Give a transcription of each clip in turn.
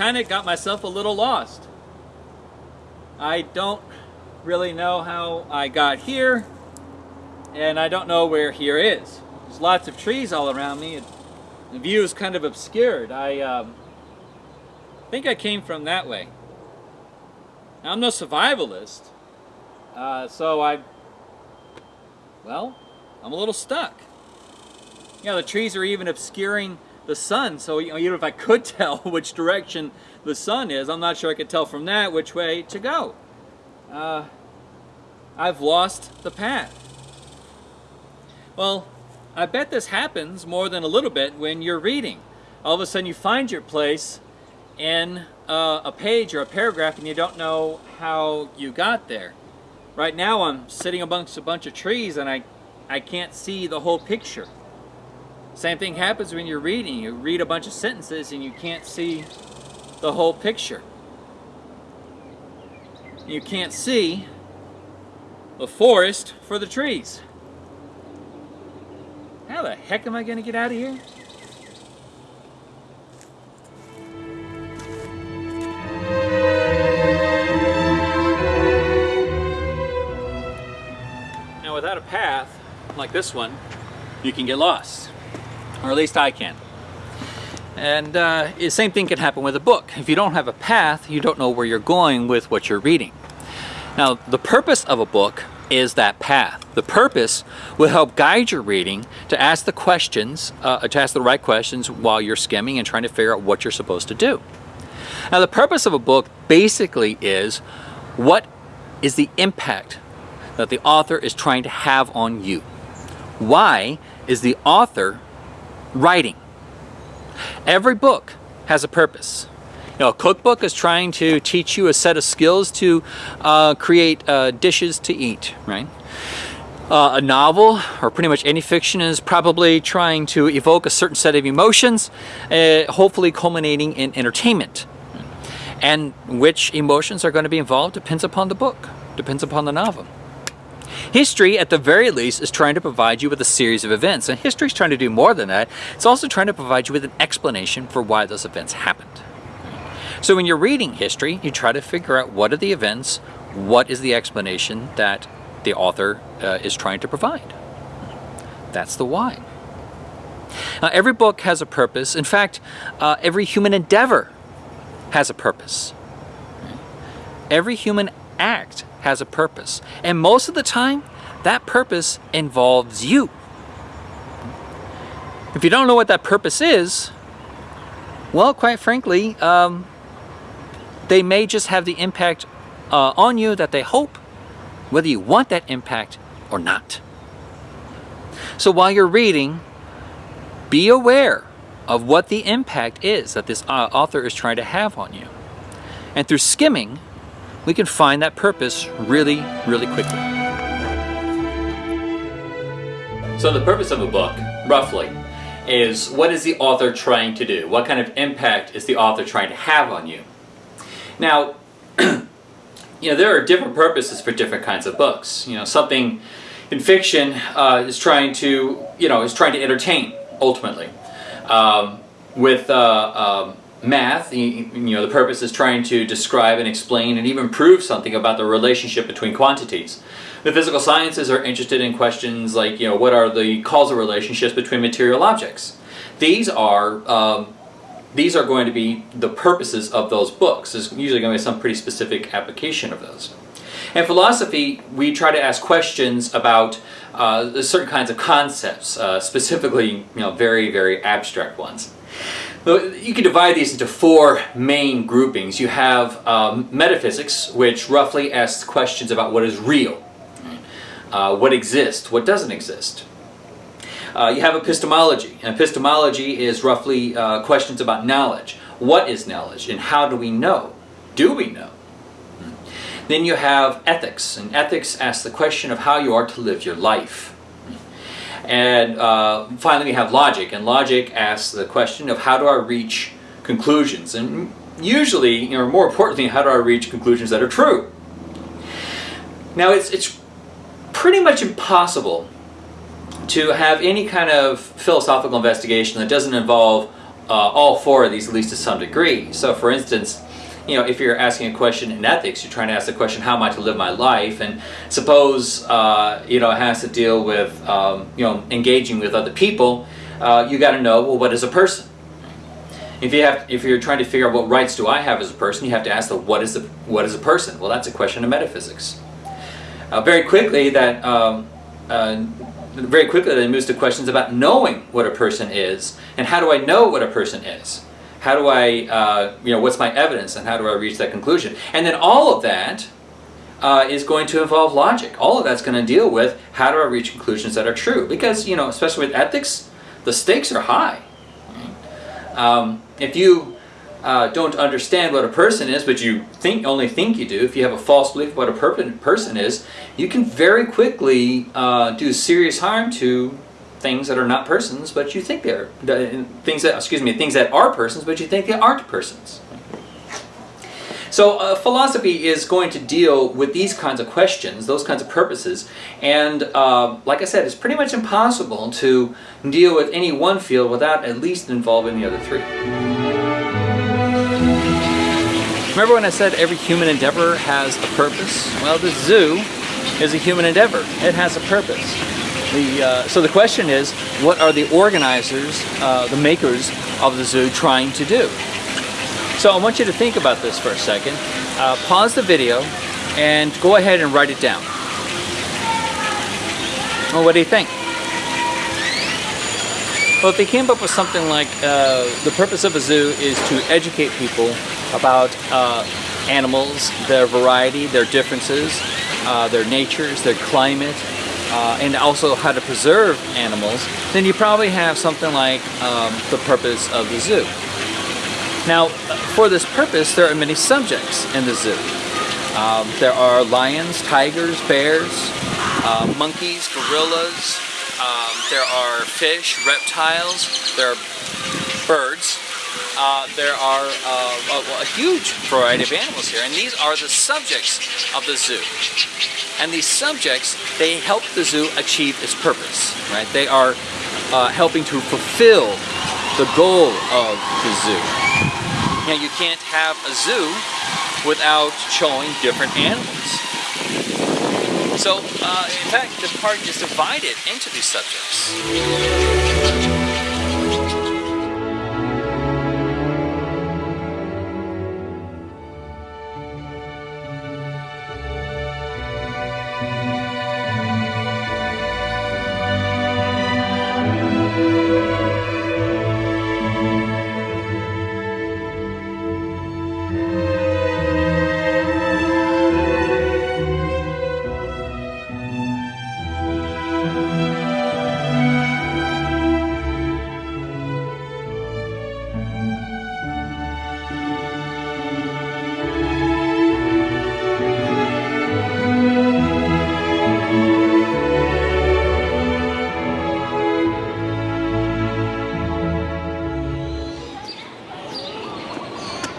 kind of got myself a little lost. I don't really know how I got here, and I don't know where here is. There's lots of trees all around me. The view is kind of obscured. I um, think I came from that way. Now, I'm no survivalist, uh, so I, well, I'm a little stuck. You know, the trees are even obscuring the sun, so you know, even if I could tell which direction the sun is, I'm not sure I could tell from that which way to go. Uh, I've lost the path. Well, I bet this happens more than a little bit when you're reading. All of a sudden you find your place in uh, a page or a paragraph and you don't know how you got there. Right now I'm sitting amongst a bunch of trees and I, I can't see the whole picture. Same thing happens when you're reading. You read a bunch of sentences and you can't see the whole picture. You can't see the forest for the trees. How the heck am I going to get out of here? Now without a path like this one, you can get lost. Or at least I can. And uh, the same thing can happen with a book. If you don't have a path, you don't know where you're going with what you're reading. Now, the purpose of a book is that path. The purpose will help guide your reading to ask the questions, uh, to ask the right questions while you're skimming and trying to figure out what you're supposed to do. Now the purpose of a book basically is what is the impact that the author is trying to have on you? Why is the author writing? Every book has a purpose. You know, a cookbook is trying to teach you a set of skills to uh, create uh, dishes to eat, right? Uh, a novel, or pretty much any fiction, is probably trying to evoke a certain set of emotions, uh, hopefully culminating in entertainment. And which emotions are going to be involved depends upon the book, depends upon the novel. History, at the very least, is trying to provide you with a series of events. And history is trying to do more than that. It's also trying to provide you with an explanation for why those events happened. So when you're reading history, you try to figure out what are the events, what is the explanation that the author uh, is trying to provide. That's the why. Now, every book has a purpose. In fact, uh, every human endeavor has a purpose. Every human act has a purpose. And most of the time, that purpose involves you. If you don't know what that purpose is, well, quite frankly, um, they may just have the impact uh, on you that they hope, whether you want that impact or not. So while you're reading, be aware of what the impact is that this uh, author is trying to have on you. And through skimming, we can find that purpose really, really quickly. So the purpose of a book, roughly, is what is the author trying to do? What kind of impact is the author trying to have on you? Now, you know, there are different purposes for different kinds of books. You know, something in fiction uh, is trying to, you know, is trying to entertain, ultimately. Um, with uh, um, math, you, know, the purpose is trying to describe and explain and even prove something about the relationship between quantities. The physical sciences are interested in questions like, you know, what are the causal relationships between material objects? These are um, these are going to be the purposes of those books. There's usually going to be some pretty specific application of those. In philosophy, we try to ask questions about uh, certain kinds of concepts, uh, specifically, you know, very, very abstract ones. You can divide these into four main groupings. You have um, metaphysics, which roughly asks questions about what is real, uh, what exists, what doesn't exist. Uh, you have epistemology. And epistemology is roughly uh, questions about knowledge. What is knowledge and how do we know? Do we know? Then you have ethics, and ethics asks the question of how you are to live your life. And uh, finally we have logic, and logic asks the question of how do I reach conclusions, and usually, you know, more importantly, how do I reach conclusions that are true? Now it's, it's pretty much impossible to have any kind of philosophical investigation that doesn't involve uh, all four of these at least to some degree. So for instance, you know, if you're asking a question in ethics, you're trying to ask the question, how am I to live my life? And suppose, uh, you know, it has to deal with, um, you know, engaging with other people, uh, you got to know, well, what is a person? If you have, if you're trying to figure out what rights do I have as a person, you have to ask the what is the what is a person? Well, that's a question of metaphysics. Uh, very quickly, that um, uh, very quickly then moves to questions about knowing what a person is and how do I know what a person is? How do I, uh, you know, what's my evidence and how do I reach that conclusion? And then all of that uh, is going to involve logic. All of that's going to deal with how do I reach conclusions that are true? Because, you know, especially with ethics, the stakes are high. Um, if you uh, don't understand what a person is, but you think only think you do, if you have a false belief what a person is, you can very quickly uh, do serious harm to things that are not persons, but you think they're things that excuse me things that are persons, but you think they aren't persons. So uh, philosophy is going to deal with these kinds of questions, those kinds of purposes, and uh, like I said, it's pretty much impossible to deal with any one field without at least involving the other three. Remember when I said every human endeavor has a purpose? Well, the zoo is a human endeavor. It has a purpose. The, uh, so the question is, what are the organizers, uh, the makers of the zoo trying to do? So I want you to think about this for a second. Uh, pause the video and go ahead and write it down. Well, what do you think? Well, if they came up with something like uh, the purpose of a zoo is to educate people about uh, animals, their variety, their differences, uh, their natures, their climate, uh, and also how to preserve animals, then you probably have something like um, the purpose of the zoo. Now, for this purpose, there are many subjects in the zoo. Um, there are lions, tigers, bears, uh, monkeys, gorillas, um, there are fish, reptiles, there are birds, uh, there are uh, a, a, huge variety of animals here, and these are the subjects of the zoo. And these subjects, they help the zoo achieve its purpose, right? They are uh, helping to fulfill the goal of the zoo. Now you can't have a zoo without showing different animals. So, uh, in fact, the park is divided into these subjects.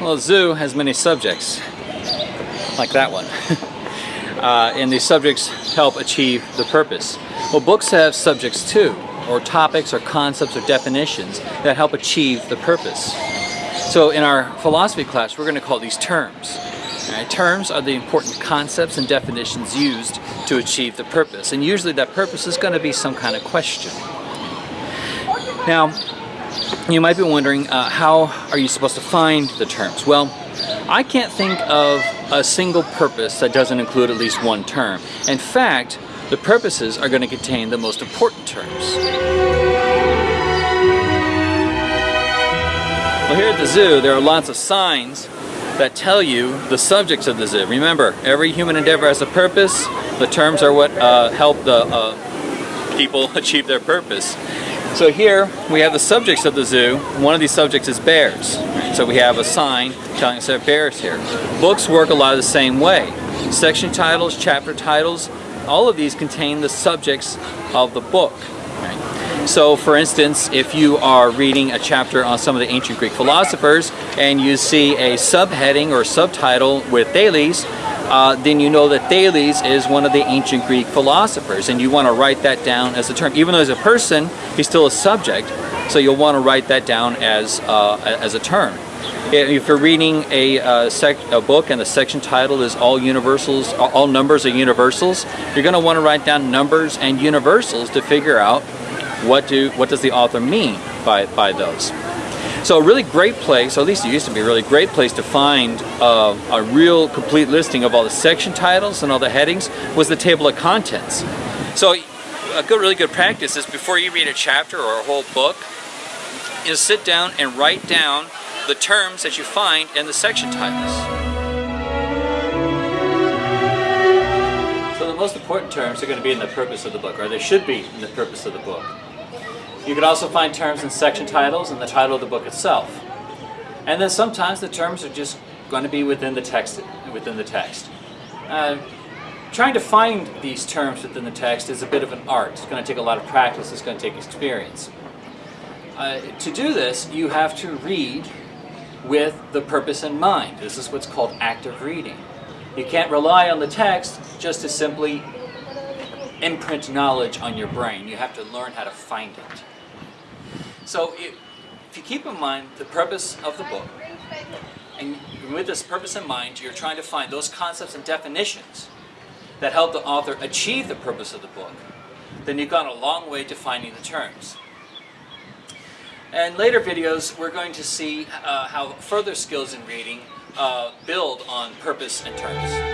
Well, a zoo has many subjects, like that one. uh, and these subjects help achieve the purpose. Well, books have subjects too, or topics or concepts or definitions that help achieve the purpose. So in our philosophy class, we're going to call these terms. Right? Terms are the important concepts and definitions used to achieve the purpose. And usually that purpose is going to be some kind of question. Now, you might be wondering, uh, how are you supposed to find the terms? Well, I can't think of a single purpose that doesn't include at least one term. In fact, the purposes are going to contain the most important terms. Well, here at the zoo, there are lots of signs that tell you the subjects of the zoo. Remember, every human endeavor has a purpose. The terms are what uh, help the uh, people achieve their purpose. So here we have the subjects of the zoo. One of these subjects is bears. So we have a sign telling us there are bears here. Books work a lot of the same way. Section titles, chapter titles, all of these contain the subjects of the book. So for instance, if you are reading a chapter on some of the ancient Greek philosophers and you see a subheading or subtitle with Thales, uh, then you know that Thales is one of the ancient Greek philosophers and you want to write that down as a term. Even though he's a person, he's still a subject So you'll want to write that down as, uh, as a term. If you're reading a, uh, sec a book and the section title is all universals, all numbers are universals, you're going to want to write down numbers and universals to figure out what do what does the author mean by, by those. So a really great place, or at least it used to be a really great place to find uh, a real complete listing of all the section titles and all the headings was the table of contents. So a good, really good practice is before you read a chapter or a whole book, is sit down and write down the terms that you find in the section titles. So the most important terms are going to be in the purpose of the book, or they should be in the purpose of the book. You can also find terms in section titles and the title of the book itself. And then sometimes the terms are just going to be within the text. Within the text. Uh, trying to find these terms within the text is a bit of an art. It's going to take a lot of practice. It's going to take experience. Uh, to do this, you have to read with the purpose in mind. This is what's called active reading. You can't rely on the text just to simply imprint knowledge on your brain. You have to learn how to find it. So if you keep in mind the purpose of the book, and with this purpose in mind, you're trying to find those concepts and definitions that help the author achieve the purpose of the book, then you've gone a long way to finding the terms. In later videos, we're going to see uh, how further skills in reading uh, build on purpose and terms.